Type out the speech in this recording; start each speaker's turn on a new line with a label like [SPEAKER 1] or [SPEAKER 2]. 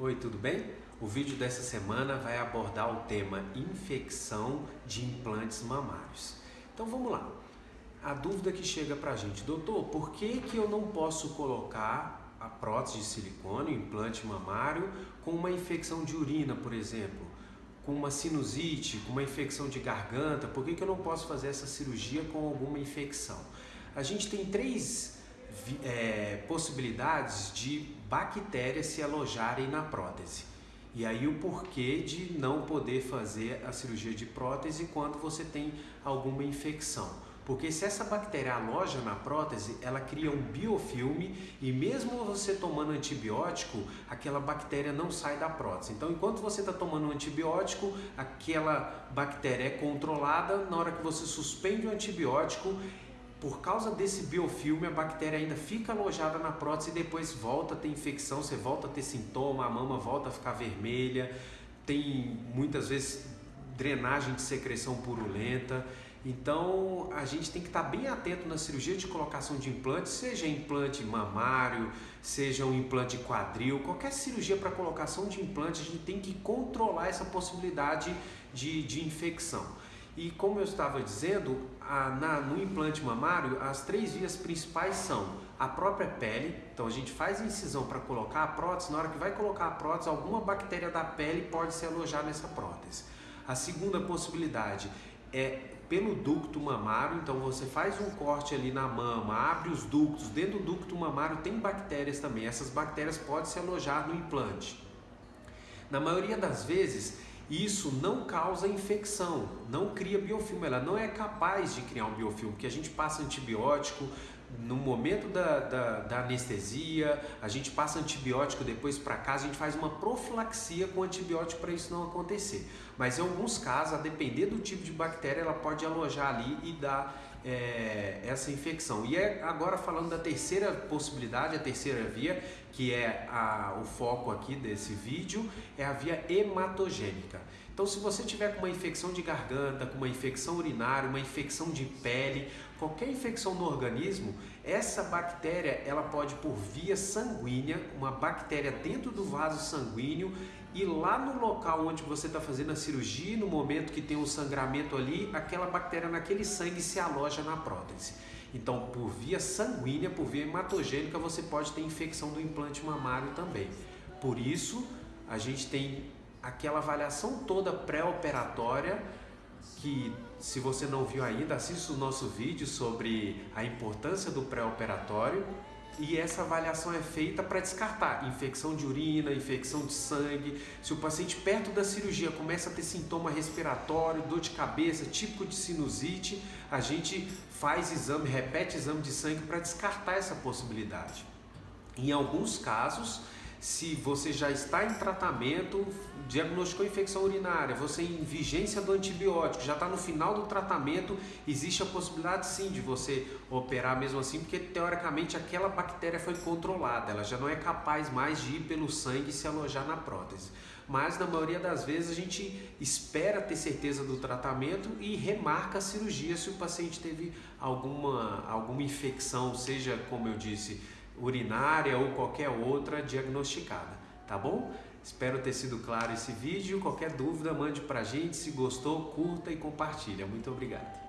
[SPEAKER 1] Oi, tudo bem? O vídeo dessa semana vai abordar o tema infecção de implantes mamários. Então vamos lá. A dúvida que chega pra gente, doutor, por que, que eu não posso colocar a prótese de silicone, o implante mamário, com uma infecção de urina, por exemplo? Com uma sinusite, com uma infecção de garganta, por que, que eu não posso fazer essa cirurgia com alguma infecção? A gente tem três é, possibilidades de bactérias se alojarem na prótese. E aí o porquê de não poder fazer a cirurgia de prótese quando você tem alguma infecção. Porque se essa bactéria aloja na prótese, ela cria um biofilme e mesmo você tomando antibiótico, aquela bactéria não sai da prótese. Então, enquanto você está tomando um antibiótico, aquela bactéria é controlada. Na hora que você suspende o antibiótico, por causa desse biofilme, a bactéria ainda fica alojada na prótese e depois volta a ter infecção, você volta a ter sintoma, a mama volta a ficar vermelha, tem muitas vezes drenagem de secreção purulenta. Então a gente tem que estar bem atento na cirurgia de colocação de implante, seja implante mamário, seja um implante quadril, qualquer cirurgia para colocação de implante, a gente tem que controlar essa possibilidade de, de infecção. E como eu estava dizendo, a, na, no implante mamário, as três vias principais são a própria pele, então a gente faz a incisão para colocar a prótese, na hora que vai colocar a prótese, alguma bactéria da pele pode se alojar nessa prótese. A segunda possibilidade é pelo ducto mamário, então você faz um corte ali na mama, abre os ductos, dentro do ducto mamário tem bactérias também, essas bactérias podem se alojar no implante. Na maioria das vezes, isso não causa infecção, não cria biofilme, ela não é capaz de criar um biofilme, porque a gente passa antibiótico no momento da, da, da anestesia, a gente passa antibiótico depois para casa, a gente faz uma profilaxia com antibiótico para isso não acontecer. Mas em alguns casos, a depender do tipo de bactéria, ela pode alojar ali e dar é, essa infecção. E é agora falando da terceira possibilidade, a terceira via, que é a, o foco aqui desse vídeo, é a via hematogênica. Então, se você tiver com uma infecção de garganta, com uma infecção urinária, uma infecção de pele, qualquer infecção no organismo, essa bactéria ela pode por via sanguínea, uma bactéria dentro do vaso sanguíneo e lá no local onde você está fazendo a cirurgia, no momento que tem um sangramento ali, aquela bactéria naquele sangue se aloja na prótese. Então, por via sanguínea, por via hematogênica, você pode ter infecção do implante mamário também. Por isso, a gente tem aquela avaliação toda pré-operatória que se você não viu ainda, assista o nosso vídeo sobre a importância do pré-operatório e essa avaliação é feita para descartar infecção de urina, infecção de sangue. Se o paciente perto da cirurgia começa a ter sintoma respiratório, dor de cabeça, típico de sinusite, a gente faz exame, repete exame de sangue para descartar essa possibilidade. Em alguns casos, se você já está em tratamento, diagnosticou infecção urinária, você em vigência do antibiótico, já está no final do tratamento, existe a possibilidade sim de você operar mesmo assim, porque teoricamente aquela bactéria foi controlada, ela já não é capaz mais de ir pelo sangue e se alojar na prótese. Mas na maioria das vezes a gente espera ter certeza do tratamento e remarca a cirurgia se o paciente teve alguma, alguma infecção, seja como eu disse, urinária ou qualquer outra diagnosticada, tá bom? Espero ter sido claro esse vídeo. Qualquer dúvida, mande pra gente. Se gostou, curta e compartilha. Muito obrigado.